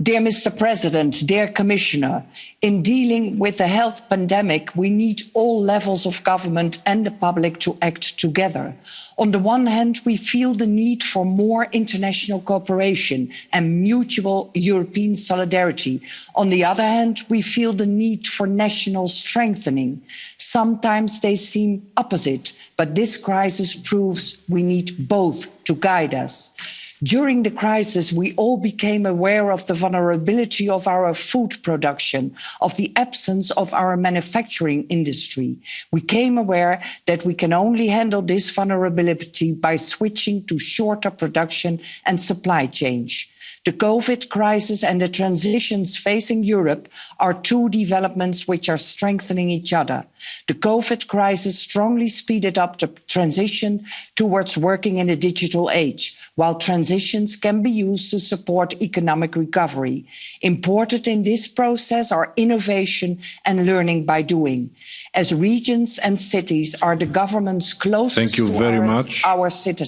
Mr President, dear Commissioner, in dealing with the health pandemic, we need all levels of government and the public to act together. On the one hand, we feel the need for more international cooperation and mutual European solidarity. On the other hand, we feel the need for national strengthening. Sometimes they seem opposite, but this crisis proves we need both to guide us. During the crisis, we all became aware of the vulnerability of our food production, of the absence of our manufacturing industry. We came aware that we can only handle this vulnerability by switching to shorter production and supply chains. The COVID crisis and the transitions facing Europe are two developments which are strengthening each other. The COVID crisis strongly speeded up the transition towards working in a digital age, while transitions can be used to support economic recovery. Important in this process are innovation and learning by doing. As regions and cities are the governments closest Thank you very to our citizens,